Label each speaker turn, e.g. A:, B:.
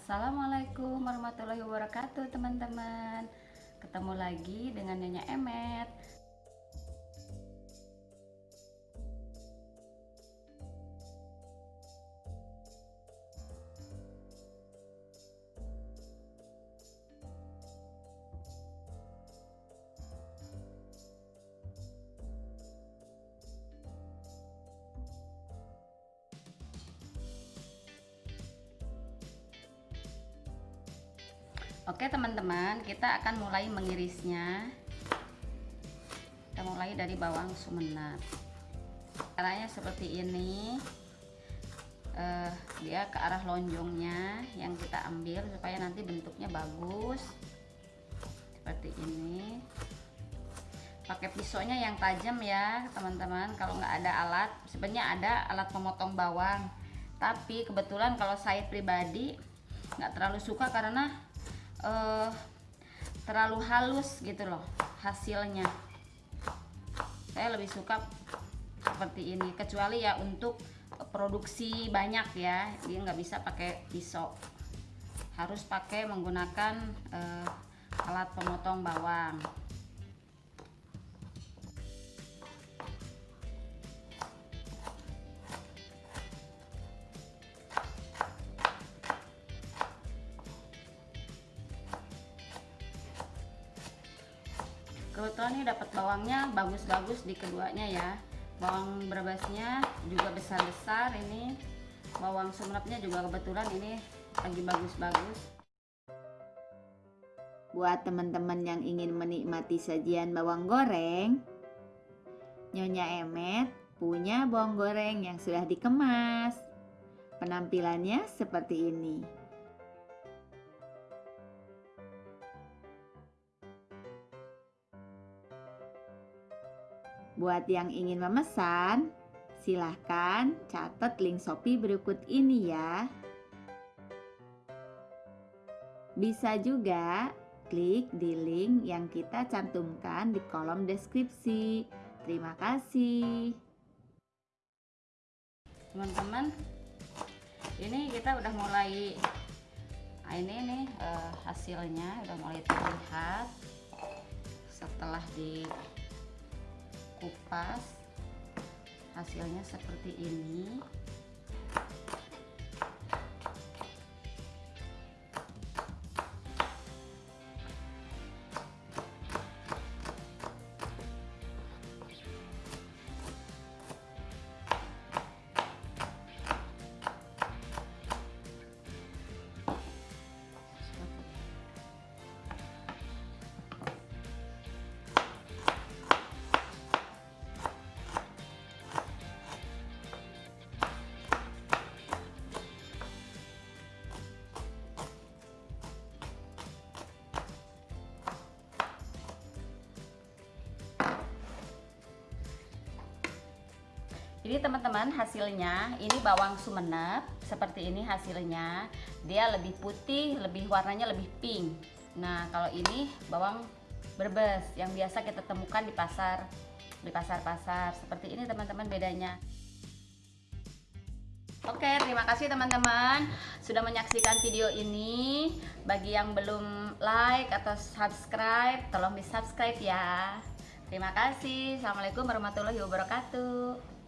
A: Assalamualaikum warahmatullahi wabarakatuh teman-teman. Ketemu lagi dengan Nyonya Emet Oke teman-teman kita akan mulai mengirisnya. Kita mulai dari bawang sumenep caranya seperti ini. Uh, dia ke arah lonjongnya yang kita ambil supaya nanti bentuknya bagus. Seperti ini. Pakai pisaunya yang tajam ya teman-teman. Kalau nggak ada alat sebenarnya ada alat pemotong bawang. Tapi kebetulan kalau saya pribadi nggak terlalu suka karena uh, terlalu halus gitu loh hasilnya. Saya lebih suka seperti ini kecuali ya untuk produksi banyak ya dia nggak bisa pakai pisau. Harus pakai menggunakan uh, alat pemotong bawang kebetulan ini dapat bawangnya bagus-bagus di keduanya ya. Bawang berbasnya juga besar-besar ini. Bawang sumenepnya juga kebetulan ini lagi bagus-bagus.
B: Buat teman-teman yang ingin menikmati sajian bawang goreng Nyonya Emet punya bawang goreng yang sudah dikemas. Penampilannya seperti ini Buat yang ingin memesan, silahkan catat link Shopee berikut ini ya. Bisa juga klik di link yang kita cantumkan di kolom deskripsi. Terima kasih.
A: Teman-teman, ini kita udah mulai nah ini nih uh, hasilnya udah mulai terlihat setelah di kupas hasilnya seperti ini Ini teman-teman hasilnya, ini bawang sumenep seperti ini hasilnya. Dia lebih putih, lebih warnanya lebih pink. Nah, kalau ini bawang berbes yang biasa kita temukan di pasar, di pasar-pasar. Seperti ini teman-teman bedanya. Oke, terima kasih teman-teman sudah menyaksikan video ini. Bagi yang belum like atau subscribe, tolong di subscribe ya. Terima kasih. Assalamualaikum warahmatullahi wabarakatuh.